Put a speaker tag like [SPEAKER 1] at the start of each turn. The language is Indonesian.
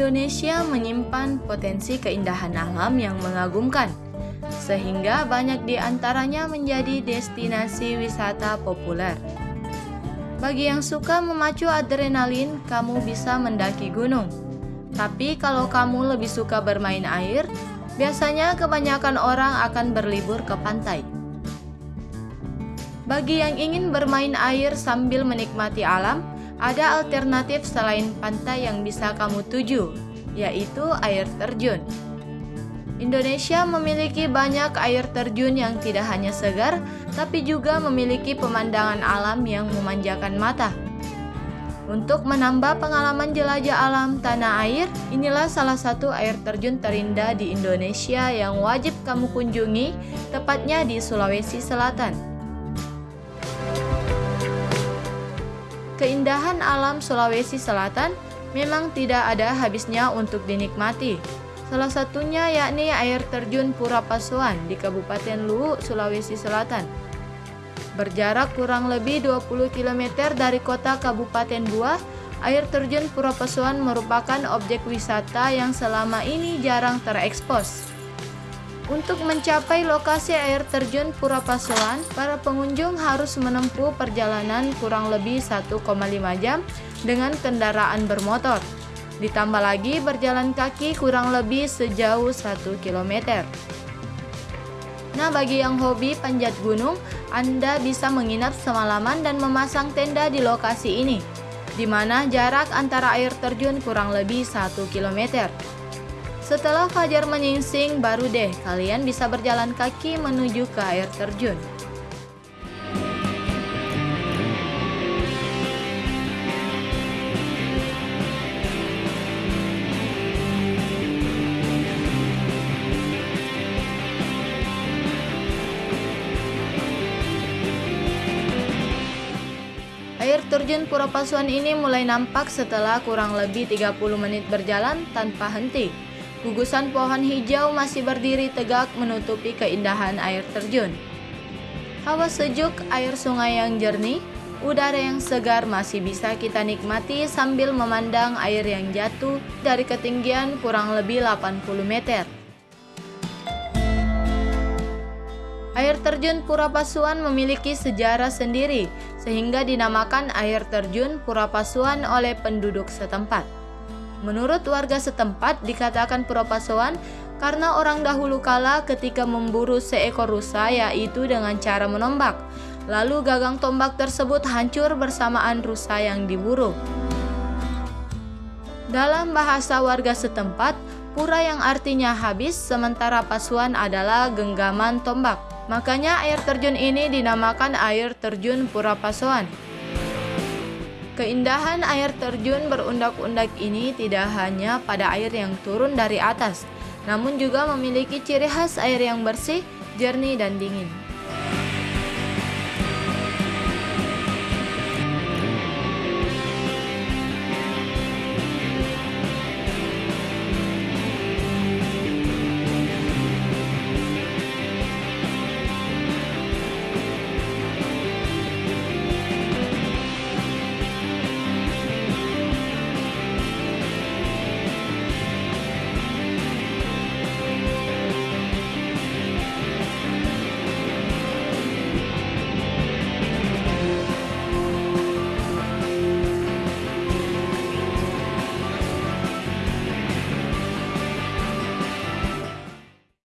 [SPEAKER 1] Indonesia menyimpan potensi keindahan alam yang mengagumkan, sehingga banyak di antaranya menjadi destinasi wisata populer. Bagi yang suka memacu adrenalin, kamu bisa mendaki gunung. Tapi kalau kamu lebih suka bermain air, biasanya kebanyakan orang akan berlibur ke pantai. Bagi yang ingin bermain air sambil menikmati alam, ada alternatif selain pantai yang bisa kamu tuju, yaitu air terjun. Indonesia memiliki banyak air terjun yang tidak hanya segar, tapi juga memiliki pemandangan alam yang memanjakan mata. Untuk menambah pengalaman jelajah alam tanah air, inilah salah satu air terjun terindah di Indonesia yang wajib kamu kunjungi, tepatnya di Sulawesi Selatan. Keindahan alam Sulawesi Selatan memang tidak ada habisnya untuk dinikmati. Salah satunya yakni air terjun Pura Pasuan di Kabupaten Luwu, Sulawesi Selatan. Berjarak kurang lebih 20 km dari kota Kabupaten Buah, air terjun Pura Pasuan merupakan objek wisata yang selama ini jarang terekspos. Untuk mencapai lokasi air terjun Pura Pasuan, para pengunjung harus menempuh perjalanan kurang lebih 1,5 jam dengan kendaraan bermotor. Ditambah lagi berjalan kaki kurang lebih sejauh 1 km. Nah, bagi yang hobi panjat gunung, Anda bisa menginap semalaman dan memasang tenda di lokasi ini, di mana jarak antara air terjun kurang lebih 1 km. Setelah fajar menyingsing, baru deh kalian bisa berjalan kaki menuju ke air terjun. Air terjun Pura Pasuan ini mulai nampak setelah kurang lebih 30 menit berjalan tanpa henti. Gugusan pohon hijau masih berdiri tegak menutupi keindahan air terjun. Hawa sejuk, air sungai yang jernih, udara yang segar masih bisa kita nikmati sambil memandang air yang jatuh dari ketinggian kurang lebih 80 meter. Air terjun Pura Pasuan memiliki sejarah sendiri, sehingga dinamakan air terjun Pura Pasuan oleh penduduk setempat. Menurut warga setempat, dikatakan Pura Pasuan karena orang dahulu kala ketika memburu seekor rusa yaitu dengan cara menombak. Lalu gagang tombak tersebut hancur bersamaan rusa yang diburu. Dalam bahasa warga setempat, pura yang artinya habis sementara pasuan adalah genggaman tombak. Makanya air terjun ini dinamakan air terjun Pura Pasuan. Keindahan air terjun berundak-undak ini tidak hanya pada air yang turun dari atas, namun juga memiliki ciri khas air yang bersih, jernih, dan dingin.